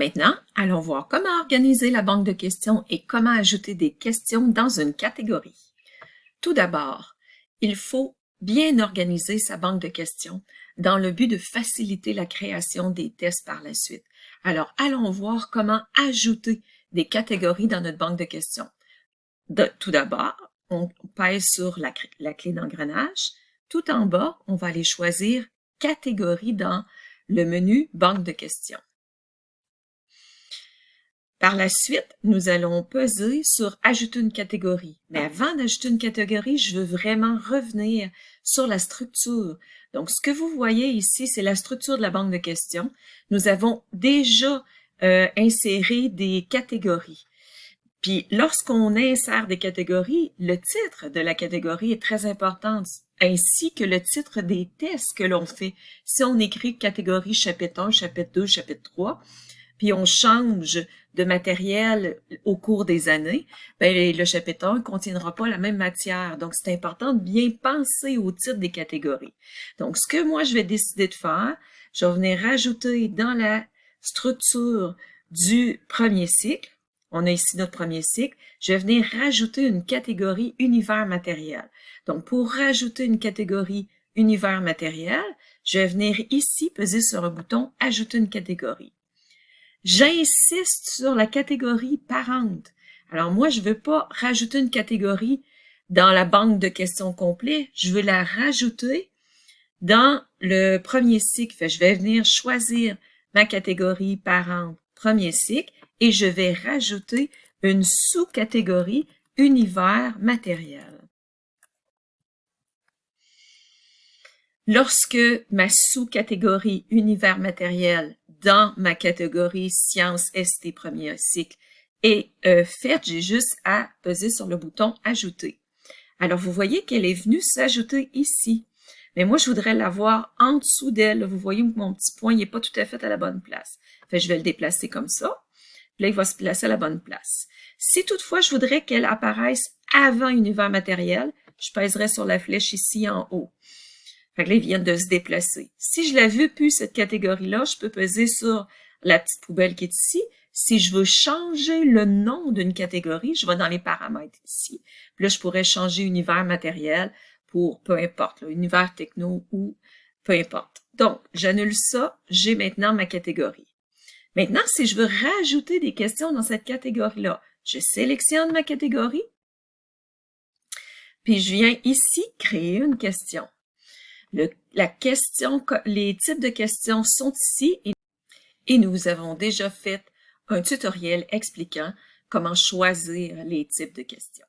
Maintenant, allons voir comment organiser la banque de questions et comment ajouter des questions dans une catégorie. Tout d'abord, il faut bien organiser sa banque de questions dans le but de faciliter la création des tests par la suite. Alors, allons voir comment ajouter des catégories dans notre banque de questions. tout d'abord, on pèse sur la, clé d'engrenage. Tout en bas, on va aller choisir catégorie dans le menu banque de questions. Par la suite, nous allons peser sur ajouter une catégorie. Mais avant d'ajouter une catégorie, je veux vraiment revenir sur la structure. Donc, ce que vous voyez ici, c'est la structure de la banque de questions. Nous avons déjà euh, inséré des catégories. Puis, lorsqu'on insère des catégories, le titre de la catégorie est très important, ainsi que le titre des tests que l'on fait. Si on écrit catégorie chapitre 1, chapitre 2, chapitre 3, puis on change de matériel au cours des années, ben, le chapitre 1 ne contiendra pas la même matière. Donc, c'est important de bien penser au titre des catégories. Donc, ce que moi, je vais décider de faire, je vais venir rajouter dans la structure du premier cycle, on a ici notre premier cycle, je vais venir rajouter une catégorie univers matériel. Donc, pour rajouter une catégorie univers matériel, je vais venir ici peser sur un bouton « Ajouter une catégorie ». J'insiste sur la catégorie parente. Alors moi, je veux pas rajouter une catégorie dans la banque de questions complètes, je veux la rajouter dans le premier cycle. je vais venir choisir ma catégorie parente premier cycle et je vais rajouter une sous-catégorie univers matériel. Lorsque ma sous-catégorie univers matériel dans ma catégorie sciences ST premier cycle est euh, faite, j'ai juste à peser sur le bouton ajouter. Alors vous voyez qu'elle est venue s'ajouter ici. Mais moi, je voudrais l'avoir en dessous d'elle. Vous voyez que mon petit point n'est pas tout à fait à la bonne place. Fait, je vais le déplacer comme ça. Là, il va se placer à la bonne place. Si toutefois, je voudrais qu'elle apparaisse avant univers matériel, je pèserai sur la flèche ici en haut. Fait de se déplacer. Si je la veux plus, cette catégorie-là, je peux peser sur la petite poubelle qui est ici. Si je veux changer le nom d'une catégorie, je vais dans les paramètres ici. Puis là, je pourrais changer univers matériel pour peu importe, univers techno ou peu importe. Donc, j'annule ça, j'ai maintenant ma catégorie. Maintenant, si je veux rajouter des questions dans cette catégorie-là, je sélectionne ma catégorie, puis je viens ici créer une question les types de questions sont ici et nous avons déjà fait un tutoriel expliquant comment choisir les types de questions.